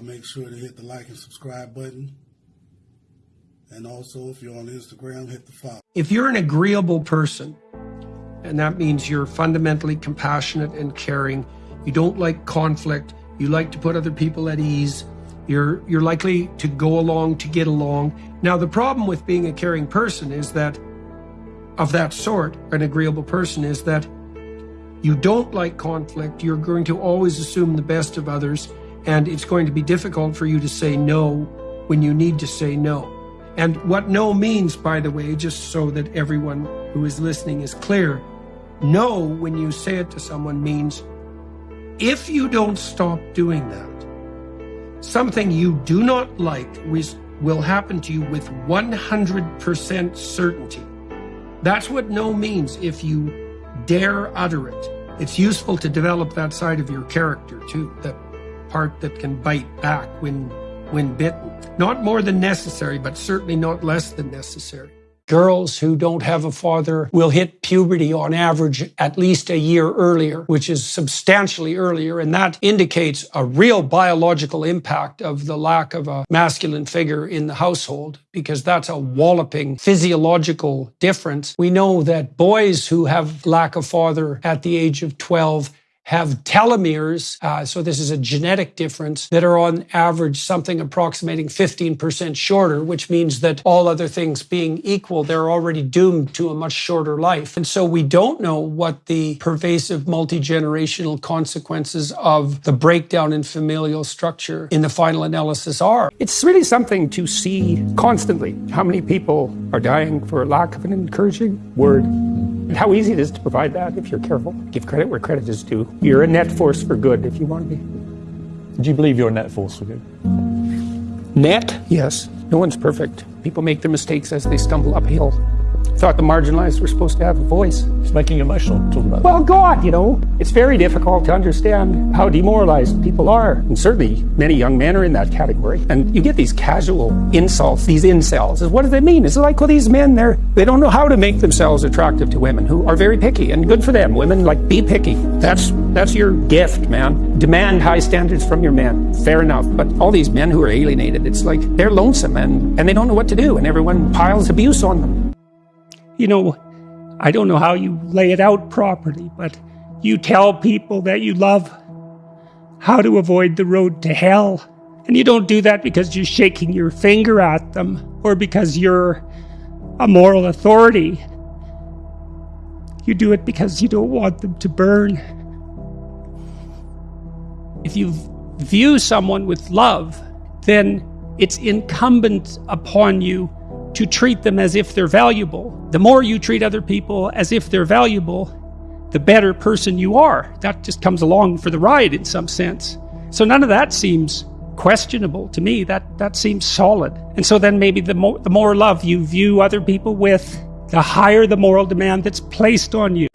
make sure to hit the like and subscribe button. And also, if you're on Instagram, hit the follow. If you're an agreeable person, and that means you're fundamentally compassionate and caring, you don't like conflict, you like to put other people at ease, you're you're likely to go along to get along. Now the problem with being a caring person is that of that sort, an agreeable person is that you don't like conflict, you're going to always assume the best of others, and it's going to be difficult for you to say no when you need to say no. And what no means, by the way, just so that everyone who is listening is clear, no, when you say it to someone, means if you don't stop doing that, something you do not like will happen to you with 100% certainty. That's what no means if you dare utter it. It's useful to develop that side of your character too, that part that can bite back when when bitten. Not more than necessary, but certainly not less than necessary. Girls who don't have a father will hit puberty on average at least a year earlier, which is substantially earlier. And that indicates a real biological impact of the lack of a masculine figure in the household, because that's a walloping physiological difference. We know that boys who have lack of father at the age of 12 have telomeres, uh, so this is a genetic difference, that are on average something approximating 15% shorter, which means that all other things being equal, they're already doomed to a much shorter life. And so we don't know what the pervasive multi generational consequences of the breakdown in familial structure in the final analysis are. It's really something to see constantly how many people are dying for lack of an encouraging word how easy it is to provide that if you're careful. Give credit where credit is due. You're a net force for good if you want to be. Do you believe you're a net force for good? Net? Yes. No one's perfect. People make their mistakes as they stumble uphill thought the marginalized were supposed to have a voice. It's making emotional talking about Well, God, you know, it's very difficult to understand how demoralized people are. And certainly many young men are in that category. And you get these casual insults, these incels. What do they mean? It's like, well, these men, they're, they don't know how to make themselves attractive to women who are very picky and good for them. Women, like, be picky. That's, that's your gift, man. Demand high standards from your men. Fair enough. But all these men who are alienated, it's like they're lonesome and, and they don't know what to do and everyone piles abuse on them you know, I don't know how you lay it out properly, but you tell people that you love how to avoid the road to hell. And you don't do that because you're shaking your finger at them or because you're a moral authority. You do it because you don't want them to burn. If you view someone with love, then it's incumbent upon you to treat them as if they're valuable. The more you treat other people as if they're valuable, the better person you are. That just comes along for the ride in some sense. So none of that seems questionable to me. That that seems solid. And so then maybe the more the more love you view other people with, the higher the moral demand that's placed on you.